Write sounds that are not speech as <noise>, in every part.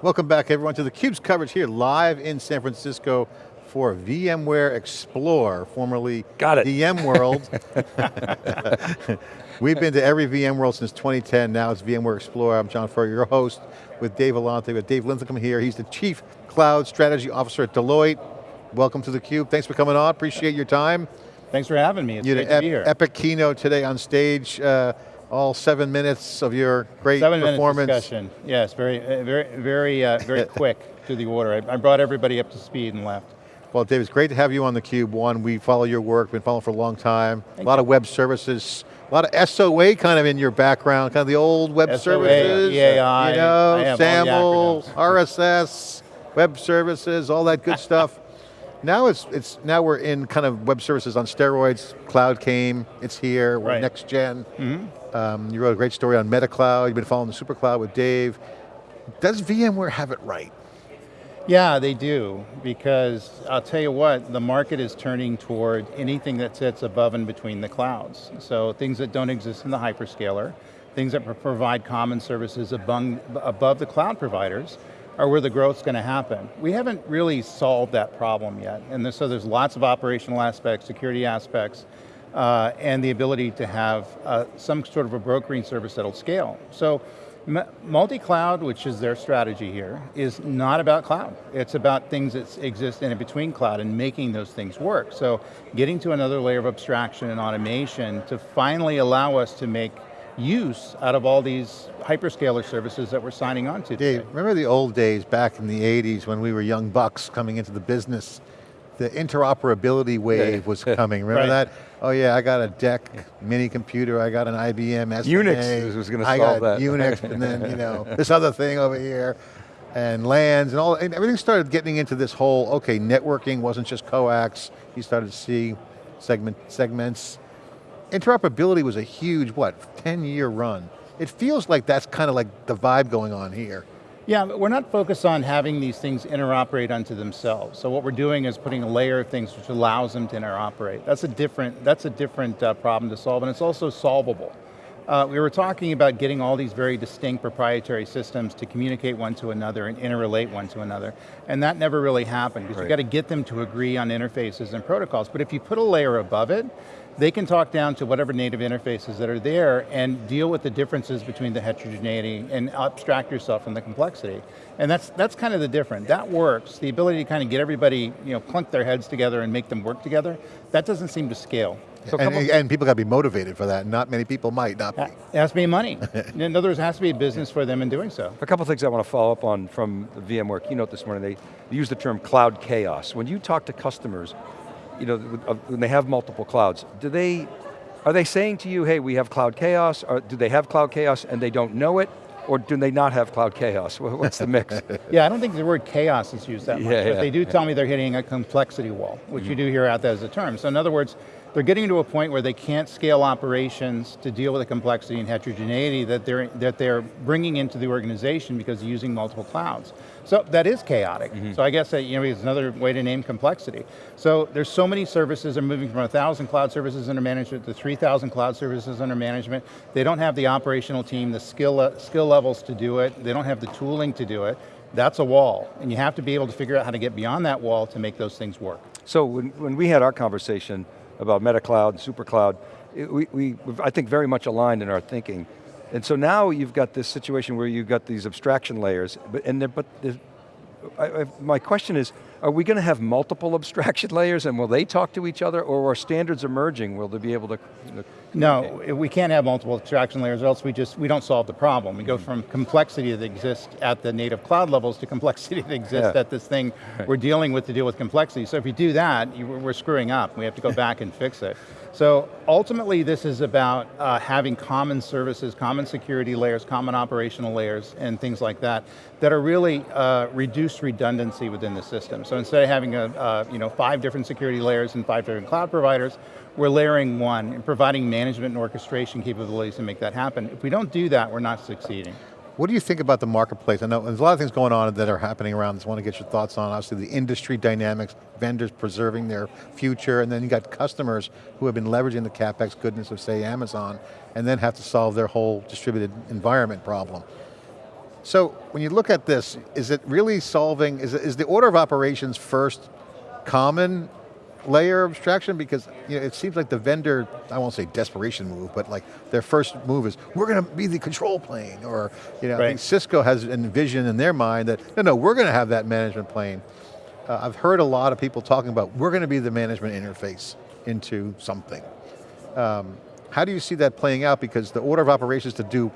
Welcome back everyone to theCUBE's coverage here live in San Francisco for VMware Explore, formerly Got it. VMworld. <laughs> <laughs> We've been to every VMworld since 2010, now it's VMware Explore. I'm John Furrier, your host, with Dave Vellante, with Dave Linthicum here. He's the Chief Cloud Strategy Officer at Deloitte. Welcome to theCUBE, thanks for coming on, appreciate your time. Thanks for having me, it's you great had to be here. Epic keynote today on stage. Uh, all seven minutes of your great seven performance. Seven discussion, yes, very, uh, very, very, uh, very <laughs> quick to the order. I, I, brought everybody up to speed and left. Well, Dave, it's great to have you on theCUBE. One, we follow your work, been following for a long time. Thank a lot you. of web services, a lot of SOA kind of in your background, kind of the old web SOA, services. EAI, you know, I have all the SAML, RSS, <laughs> web services, all that good stuff. <laughs> Now it's, it's, now we're in kind of web services on steroids, cloud came, it's here, we're Right. next gen. Mm -hmm. Um, you wrote a great story on MetaCloud, you've been following the SuperCloud with Dave. Does VMware have it right? Yeah, they do, because I'll tell you what, the market is turning toward anything that sits above and between the clouds. So things that don't exist in the hyperscaler, things that provide common services above, above the cloud providers, are where the growth's going to happen. We haven't really solved that problem yet, and so there's lots of operational aspects, security aspects, uh, and the ability to have uh, some sort of a brokering service that'll scale. So multi-cloud, which is their strategy here, is not about cloud. It's about things that exist in between cloud and making those things work. So getting to another layer of abstraction and automation to finally allow us to make use out of all these hyperscaler services that we're signing on to Dave, today. remember the old days back in the 80s when we were young bucks coming into the business the interoperability wave was <laughs> coming. Remember Right. that? Oh yeah, I got a DEC mini computer, I got an IBM. Unix was gonna I solve got that. Unix, <laughs> and then you know, this other thing over here, and LANs, and all, and everything started getting into this whole, okay, networking wasn't just coax, you started to see segment, segments. Interoperability was a huge, what, 10 year run. It feels like that's kind of like the vibe going on here. Yeah, we're not focused on having these things interoperate unto themselves. So what we're doing is putting a layer of things which allows them to interoperate. That's a different, that's a different uh, problem to solve, and it's also solvable. Uh, we were talking about getting all these very distinct proprietary systems to communicate one to another and interrelate one to another. And that never really happened, because Right. you got to get them to agree on interfaces and protocols. But if you put a layer above it, they can talk down to whatever native interfaces that are there and deal with the differences between the heterogeneity and abstract yourself from the complexity. And that's, that's kind of the difference. That works. The ability to kind of get everybody, you know, clunk their heads together and make them work together, that doesn't seem to scale. So and, and people got to be motivated for that. Not many people might not be. It has to be money. <laughs> In other words, it has to be a business for them in doing so. A couple things I want to follow up on from the VMware keynote this morning. They used the term cloud chaos. When you talk to customers, you know, uh, when they have multiple clouds, do they, are they saying to you, hey, we have cloud chaos, or do they have cloud chaos and they don't know it? Or do they not have cloud chaos? What's the mix? <laughs> Yeah, I don't think the word chaos is used that much, Yeah, but yeah, they do yeah. tell me they're hitting a complexity wall, which you mm. do hear out there as a term. So in other words, they're getting to a point where they can't scale operations to deal with the complexity and heterogeneity that they're, that they're bringing into the organization because they're using multiple clouds. So that is chaotic. So I guess that you know, is another way to name complexity. So there's so many services, they're moving from 1,000 cloud services under management to 3,000 cloud services under management. They don't have the operational team, the skill, uh, skill levels to do it. They don't have the tooling to do it. That's a wall, and you have to be able to figure out how to get beyond that wall to make those things work. So when, when we had our conversation about MetaCloud and SuperCloud, it, we, we, I think, very much aligned in our thinking. And so now you've got this situation where you've got these abstraction layers, but, and but I, I, my question is, are we going to have multiple <laughs> abstraction layers and will they talk to each other or are standards emerging? Will they be able to? you know, No, we can't have multiple abstraction layers or else we just, we don't solve the problem. We go mm-hmm. from complexity that exists at the native cloud levels to complexity <laughs> that exists Yeah. at this thing we're dealing with to deal with complexity. So if you do that, you, we're screwing up. We have to go back and fix it. So ultimately this is about uh, having common services, common security layers, common operational layers, and things like that, that are really uh, reduced redundancy within the system. So instead of having a, uh, you know, five different security layers and five different cloud providers, we're layering one and providing management and orchestration capabilities to make that happen. If we don't do that, we're not succeeding. What do you think about the marketplace? I know there's a lot of things going on that are happening around this. I want to get your thoughts on, obviously the industry dynamics, vendors preserving their future, and then you got customers who have been leveraging the CapEx goodness of say Amazon, and then have to solve their whole distributed environment problem. So when you look at this, is it really solving, is, it, is the order of operations first common layer of abstraction? Because you know, it seems like the vendor, I won't say desperation move, but like their first move is, we're going to be the control plane, or you know, I think Cisco has envisioned in their mind that, no, no, we're going to have that management plane. Uh, I've heard a lot of people talking about, we're going to be the management interface into something. Um, how do you see that playing out? Because the order of operations to do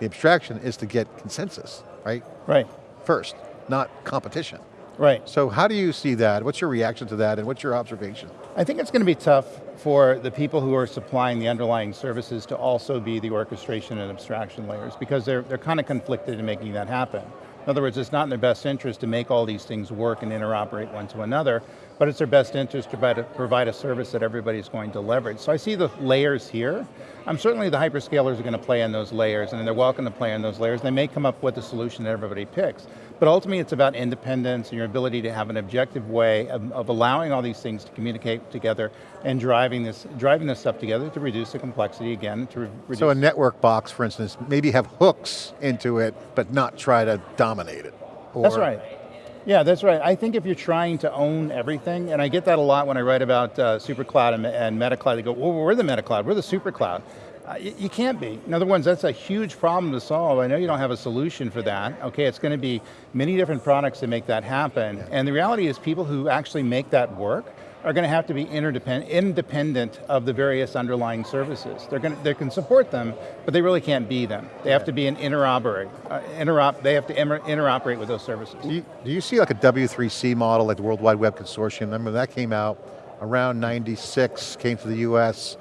the abstraction is to get consensus, right? Right, First, not competition. Right. So how do you see that? What's your reaction to that and what's your observation? I think it's going to be tough for the people who are supplying the underlying services to also be the orchestration and abstraction layers because they're, they're kind of conflicted in making that happen. In other words, it's not in their best interest to make all these things work and interoperate one to another, but it's their best interest to provide a, provide a service that everybody's going to leverage. So I see the layers here. Um, certainly the hyperscalers are going to play in those layers and they're welcome to play in those layers. They may come up with a solution that everybody picks. But ultimately it's about independence and your ability to have an objective way of, of allowing all these things to communicate together and driving this, driving this stuff together to reduce the complexity again, to re reduce So a network box, for instance, maybe have hooks into it, but not try to dominate it. That's right. Yeah, that's right. I think if you're trying to own everything, and I get that a lot when I write about uh, SuperCloud and, and MetaCloud, they go, well, we're the MetaCloud, we're the SuperCloud. Uh, you, you can't be. In other words, that's a huge problem to solve. I know you don't have a solution for that. Okay, it's going to be many different products to make that happen. And the reality is people who actually make that work are going to have to be interdependent, independent of the various underlying services. They're going to, they can support them, but they really can't be them. They have to be an interoperate, uh, interop, they have to interoperate with those services. Do you, do you see like a W3C model, like the World Wide Web Consortium? Remember that came out around 96, came to the US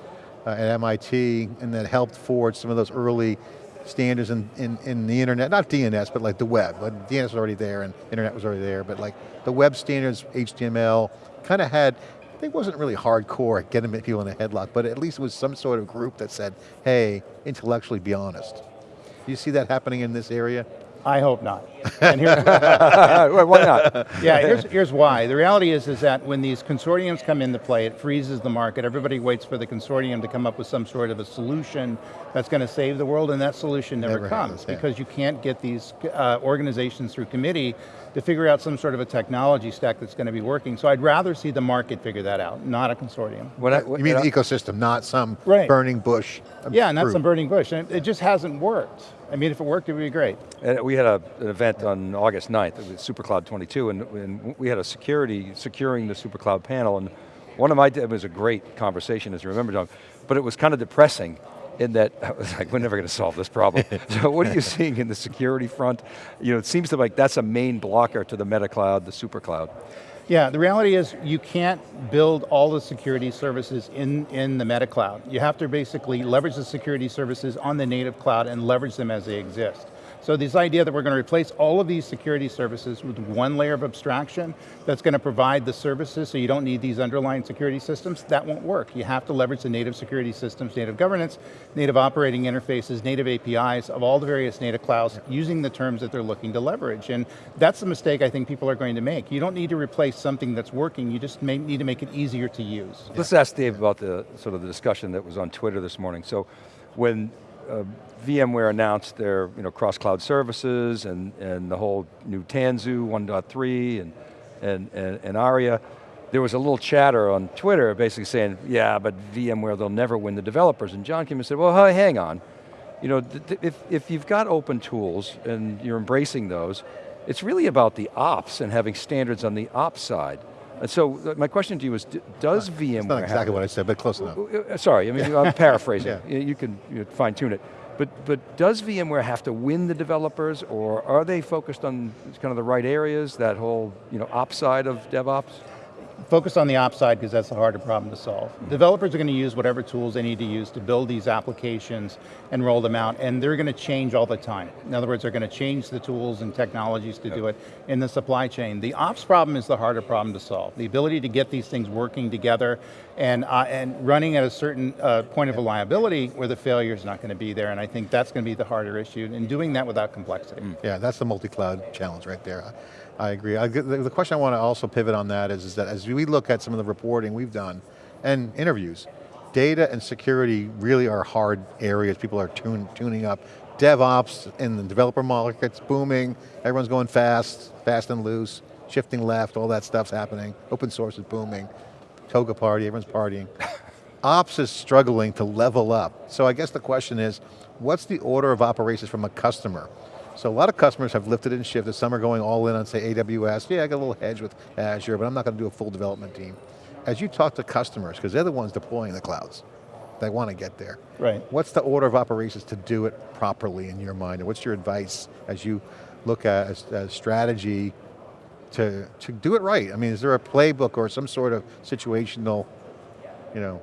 uh, at MIT, and that helped forge some of those early standards in, in, in the internet, not DNS, but like the web. DNS was already there and internet was already there, but like the web standards, HTML, kind of had, it wasn't really hardcore getting people in a headlock, but at least it was some sort of group that said, hey, intellectually be honest. Do you see that happening in this area? I hope not. And here's, <laughs> <laughs> Why not? yeah, here's, here's why. The reality is, is that when these consortiums come into play, it freezes the market. Everybody waits for the consortium to come up with some sort of a solution that's going to save the world, and that solution never, Never comes happens, yeah. because you can't get these uh, organizations through committee to figure out some sort of a technology stack that's going to be working. So I'd rather see the market figure that out, not a consortium. When I, You mean the ecosystem, not some Right. burning bush. of Yeah, not fruit. some burning bush. And it just hasn't worked. I mean, if it worked, it would be great. And we had a, an event on August 9th, it was SuperCloud 22, and, and we had a security, securing the SuperCloud panel, and one of my, it was a great conversation, as you remember, John, but it was kind of depressing in that, <laughs> I was like, we're never going to solve this problem. <laughs> so what are you seeing in the security front? You know, it seems to like that's a main blocker to the MetaCloud, the SuperCloud. Yeah, the reality is you can't build all the security services in, in the meta cloud. You have to basically leverage the security services on the native cloud and leverage them as they exist. So this idea that we're going to replace all of these security services with one layer of abstraction that's going to provide the services so you don't need these underlying security systems, that won't work. You have to leverage the native security systems, native governance, native operating interfaces, native APIs of all the various native clouds using the terms that they're looking to leverage. And that's the mistake I think people are going to make. You don't need to replace something that's working, you just may need to make it easier to use. Let's ask Dave about the sort of the discussion that was on Twitter this morning. So when uh, VMware announced their you know, cross-cloud services and, and the whole new Tanzu 1.3 and, and, and, and ARIA, there was a little chatter on Twitter basically saying, yeah, but VMware, they'll never win the developers. And John came and said, well, hang on. You know, if, if you've got open tools and you're embracing those, it's really about the ops and having standards on the ops side. And so uh, my question to you is, does VMware It's not exactly what I said, but close enough. uh, Sorry, I mean, <laughs> I'm paraphrasing. Yeah. You- You can you know, fine tune it. But, but does VMware have to win the developers or are they focused on kind of the right areas, that whole you know, ops side of DevOps? Focus on the ops side because that's the harder problem to solve. Developers are going to use whatever tools they need to use to build these applications and roll them out, and they're going to change all the time. In other words, they're going to change the tools and technologies to do it in the supply chain. The ops problem is the harder problem to solve. The ability to get these things working together and, uh, and running at a certain uh, point of reliability where the failure is not going to be there, and I think that's going to be the harder issue, and doing that without complexity. Yeah, that's the multi-cloud challenge right there. I, agree. I, the, the question I want to also pivot on that is, is that as we look at some of the reporting we've done and interviews, data and security really are hard areas people are tune, tuning up. DevOps in the developer market's booming, everyone's going fast, fast and loose, shifting left, all that stuff's happening. Open source is booming. Toga party, everyone's partying. <laughs> Ops is struggling to level up. So I guess the question is, what's the order of operations from a customer? So a lot of customers have lifted and shifted. Some are going all in on say AWS. Yeah, I got a little hedge with Azure, but I'm not going to do a full development team. As you talk to customers, because they're the ones deploying the clouds, they want to get there. Right. What's the order of operations to do it properly in your mind? And what's your advice as you look at a, a strategy to, to do it right? I mean, is there a playbook or some sort of situational, you know,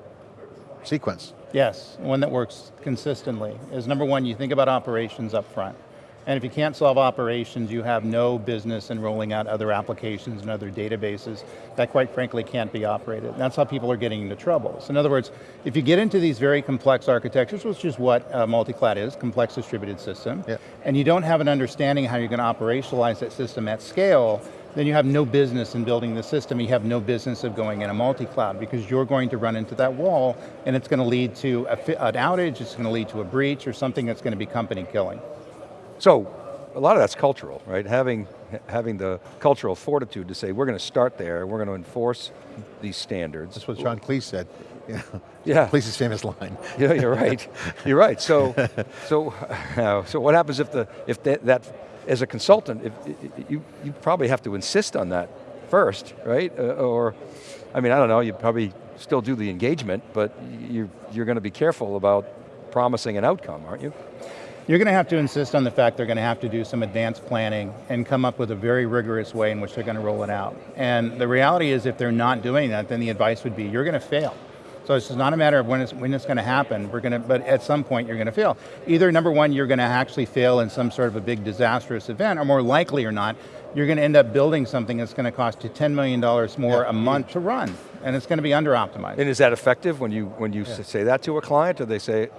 sequence? Yes, one that works consistently is number one, you think about operations up front. And if you can't solve operations, you have no business in rolling out other applications and other databases that quite frankly can't be operated. And that's how people are getting into trouble. So in other words, if you get into these very complex architectures, which is what uh, multi-cloud is, complex distributed system, yep. and you don't have an understanding how you're going to operationalize that system at scale, then you have no business in building the system, you have no business of going in a multi-cloud because you're going to run into that wall and it's going to lead to a, an outage, it's going to lead to a breach or something that's going to be company killing. So, a lot of that's cultural, right? Having, having the cultural fortitude to say, we're going to start there, we're going to enforce these standards. That's what John Cleese said. Yeah. <laughs> yeah. Cleese's famous line. <laughs> yeah, you're right. You're right. So, <laughs> so, uh, so what happens if the if that, that as a consultant, if, you you probably have to insist on that first, right? Uh, or, I mean, I don't know. You probably still do the engagement, but you you're going to be careful about promising an outcome, aren't you? You're going to have to insist on the fact they're going to have to do some advanced planning and come up with a very rigorous way in which they're going to roll it out. And the reality is if they're not doing that, then the advice would be, you're going to fail. So it's not a matter of when it's, when it's going to happen, we're going to, but at some point you're going to fail. Either number one, you're going to actually fail in some sort of a big disastrous event, or more likely or not, you're going to end up building something that's going to cost you $10 million more yeah, a month to run, and it's going to be under optimized. And is that effective when you, when you yeah. say that to a client, or they say,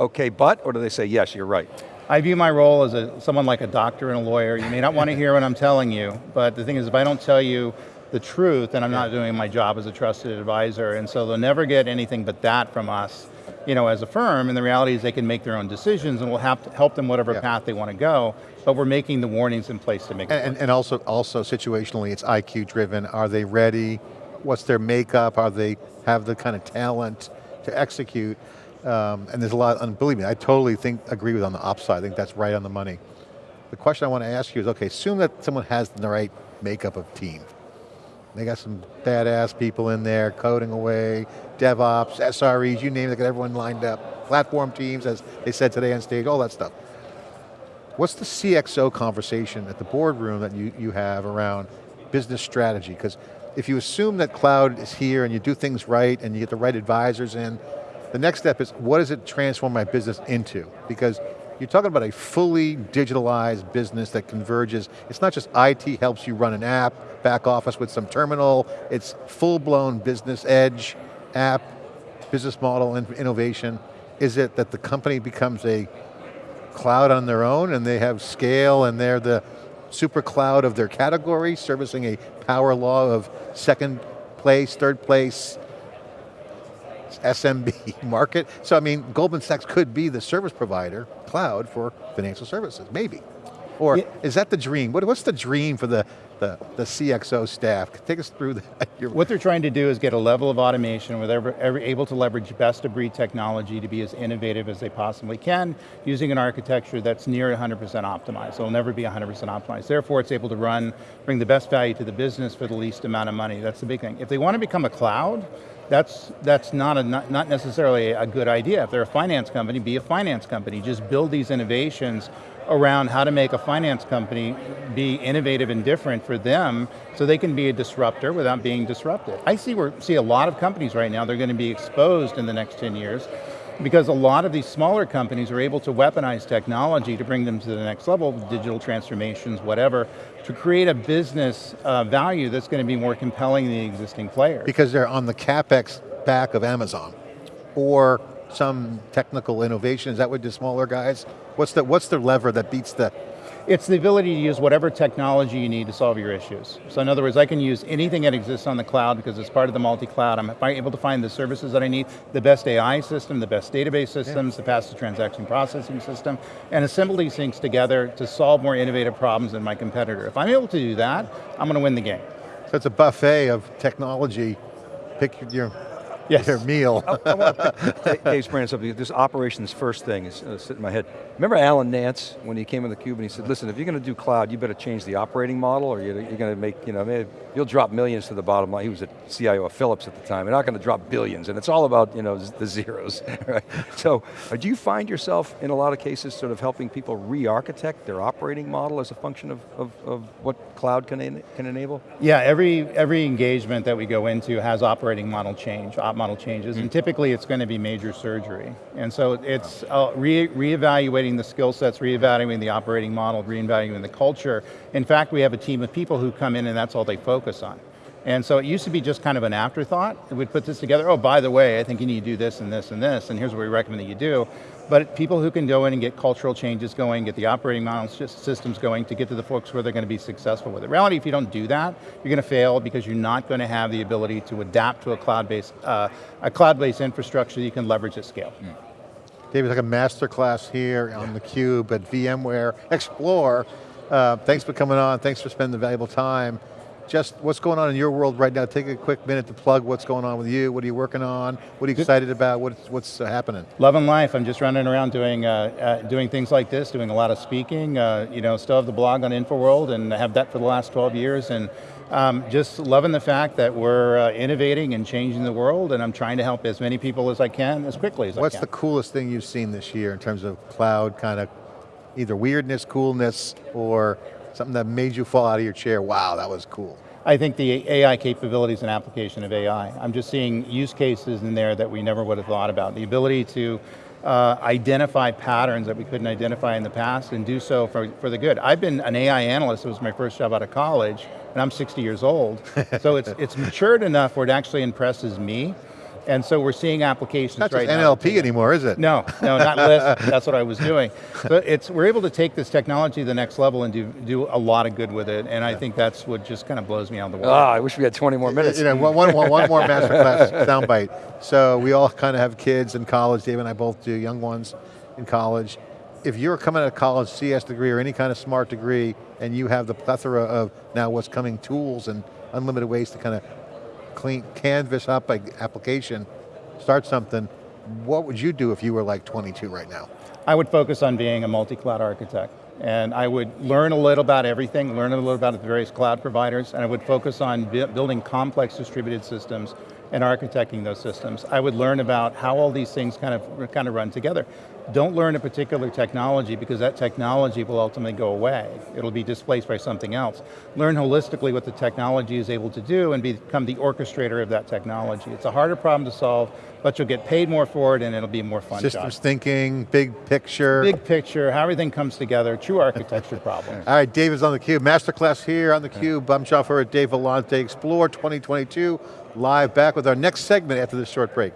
okay, but, or do they say, yes, you're right? I view my role as a, someone like a doctor and a lawyer. You may not want to hear what I'm telling you, but the thing is, if I don't tell you the truth, then I'm not doing my job as a trusted advisor, and so they'll never get anything but that from us you know, as a firm, and the reality is they can make their own decisions and we'll have to help them whatever yeah. path they want to go, but we're making the warnings in place to make and, and, and also, also situationally, it's IQ driven. Are they ready? What's their makeup? Are they have the kind of talent to execute? Um, and there's a lot, and believe me, I totally think, agree with on the ops side, I think that's right on the money. The question I want to ask you is, okay, assume that someone has the right makeup of team. They got some badass people in there, coding away, DevOps, SREs, you name it, they got everyone lined up. Platform teams, as they said today on stage, all that stuff. What's the CXO conversation at the boardroom that you, you have around business strategy? Because if you assume that cloud is here and you do things right and you get the right advisors in, the next step is, what does it transform my business into? Because you're talking about a fully digitalized business that converges. It's not just IT helps you run an app, back office with some terminal, it's full-blown business edge, app, business model, and innovation. Is it that the company becomes a cloud on their own and they have scale and they're the super cloud of their category, servicing a power law of second place, third place, SMB <laughs> market. So I mean, Goldman Sachs could be the service provider, cloud, for financial services, maybe. Or yeah. is that the dream? What, what's the dream for the, the, the CXO staff? Take us through that. <laughs> what they're trying to do is get a level of automation where they're able to leverage best of breed technology to be as innovative as they possibly can, using an architecture that's near 100% optimized. It'll never be 100% optimized. Therefore, it's able to run, bring the best value to the business for the least amount of money. That's the big thing. If they want to become a cloud, that's, that's not, a, not, not necessarily a good idea. If they're a finance company, be a finance company. Just build these innovations around how to make a finance company be innovative and different for them so they can be a disruptor without being disrupted. I see, we see a lot of companies right now, they're going to be exposed in the next 10 years because a lot of these smaller companies are able to weaponize technology to bring them to the next level, digital transformations, whatever, to create a business uh, value that's going to be more compelling than the existing players. Because they're on the CapEx back of Amazon, or some technical innovation, is that what the smaller guys? What's the, what's the lever that beats the It's the ability to use whatever technology you need to solve your issues. So in other words, I can use anything that exists on the cloud because it's part of the multi-cloud. I'm able to find the services that I need, the best AI system, the best database systems, the fastest transaction processing system, and assemble these things together to solve more innovative problems than my competitor. If I'm able to do that, I'm going to win the game. So it's a buffet of technology. Pick your, Yes. their meal. I want to pick Dave's brand something. This operations first thing is uh, sitting in my head. Remember Alan Nance when he came in the cube and he said, "Listen, if you're going to do cloud, you better change the operating model, or you're, you're going to make, you know, you'll drop millions to the bottom line." He was a CIO of Philips at the time. You're not going to drop billions, and it's all about, you know, the zeros. <laughs> Right? So, uh, do you find yourself in a lot of cases sort of helping people re-architect their operating model as a function of, of, of what cloud can en can enable? Yeah, every, every engagement that we go into has operating model change, op model changes, and typically it's going to be major surgery. And so it's uh, re reevaluating the skill sets, reevaluating the operating model, reevaluating the culture. In fact, we have a team of people who come in and that's all they focus on. And so it used to be just kind of an afterthought. We'd put this together, oh, by the way, I think you need to do this and this and this, and here's what we recommend that you do. But people who can go in and get cultural changes going, get the operating model systems going to get to the folks where they're going to be successful with it. reality, if you don't do that, you're going to fail because you're not going to have the ability to adapt to a cloud-based uh, a cloud-based infrastructure that you can leverage at scale. Mm. David, like a master class here on theCUBE at VMware Explore. Uh, thanks for coming on, thanks for spending the valuable time. Just what's going on in your world right now? Take a quick minute to plug what's going on with you. What are you working on? What are you excited about? What's, what's uh, happening? Loving life. I'm just running around doing uh, uh, doing things like this, doing a lot of speaking. Uh, you know, still have the blog on InfoWorld and have that for the last 12 years. And um, just loving the fact that we're uh, innovating and changing the world and I'm trying to help as many people as I can, as quickly as What's I can. What's the coolest thing you've seen this year in terms of cloud kind of either weirdness, coolness, or something that made you fall out of your chair? Wow, that was cool. I think the AI capabilities and application of AI. I'm just seeing use cases in there that we never would have thought about. The ability to uh, identify patterns that we couldn't identify in the past and do so for, for the good. I've been an AI analyst, it was my first job out of college, and I'm 60 years old. <laughs> so it's, it's matured enough where it actually impresses me. And so we're seeing applications Not right just now. NLP anymore, is it? No, no, not Lisp. <laughs> That's what I was doing. But it's we're able to take this technology to the next level and do do a lot of good with it. And I think that's what just kind of blows me out of the water. Ah, I wish we had 20 more minutes. You know, one, one, one, one more masterclass <laughs> soundbite. So we all kind of have kids in college, Dave and I both do, young ones in college. If you're coming out of college, CS degree or any kind of smart degree, and you have the plethora of now what's coming tools and unlimited ways to kind of clean, canvas up an application, start something, what would you do if you were like 22 right now? I would focus on being a multi-cloud architect. And I would learn a little about everything, learn a little about the various cloud providers, and I would focus on building complex distributed systems and architecting those systems. I would learn about how all these things kind of, kind of run together. Don't learn a particular technology because that technology will ultimately go away. It'll be displaced by something else. Learn holistically what the technology is able to do and become the orchestrator of that technology. It's a harder problem to solve, but you'll get paid more for it and it'll be more fun Systems job. thinking, big picture. Big picture, how everything comes together, true architecture problems. <laughs> All right, Dave is on theCUBE. Masterclass here on theCUBE. I'm John Furrier, Dave Vellante, Explore 2022. Live back with our next segment after this short break.